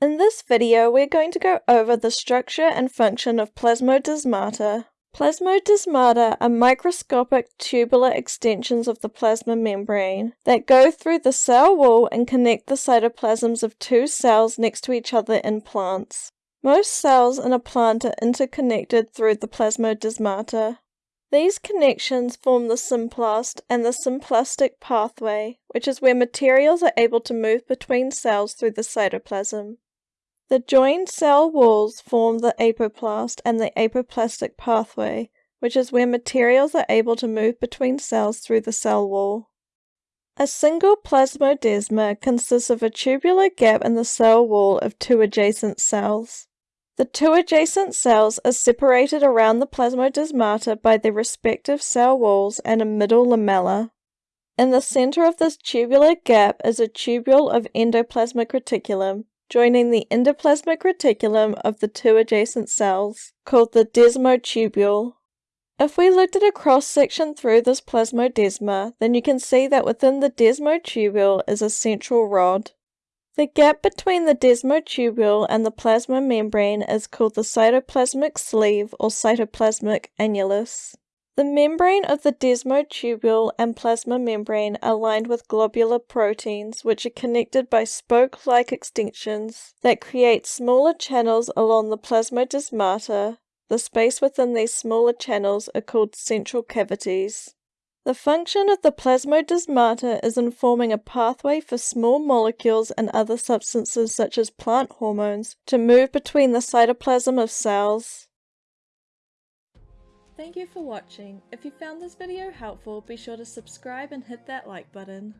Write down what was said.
In this video, we're going to go over the structure and function of plasmodesmata. Plasmodesmata are microscopic tubular extensions of the plasma membrane that go through the cell wall and connect the cytoplasms of two cells next to each other in plants. Most cells in a plant are interconnected through the plasmodesmata. These connections form the symplast and the symplastic pathway, which is where materials are able to move between cells through the cytoplasm. The joined cell walls form the apoplast and the apoplastic pathway, which is where materials are able to move between cells through the cell wall. A single plasmodesma consists of a tubular gap in the cell wall of two adjacent cells. The two adjacent cells are separated around the plasmodesmata by their respective cell walls and a middle lamella. In the center of this tubular gap is a tubule of endoplasmic reticulum, joining the endoplasmic reticulum of the two adjacent cells, called the desmotubule. If we looked at a cross section through this plasmodesma, then you can see that within the desmotubule is a central rod. The gap between the desmotubule and the plasma membrane is called the cytoplasmic sleeve or cytoplasmic annulus. The membrane of the desmotubule and plasma membrane are lined with globular proteins, which are connected by spoke-like extensions that create smaller channels along the plasmodesmata. The space within these smaller channels are called central cavities. The function of the plasmodesmata is in forming a pathway for small molecules and other substances such as plant hormones to move between the cytoplasm of cells. Thank you for watching. If you found this video helpful, be sure to subscribe and hit that like button.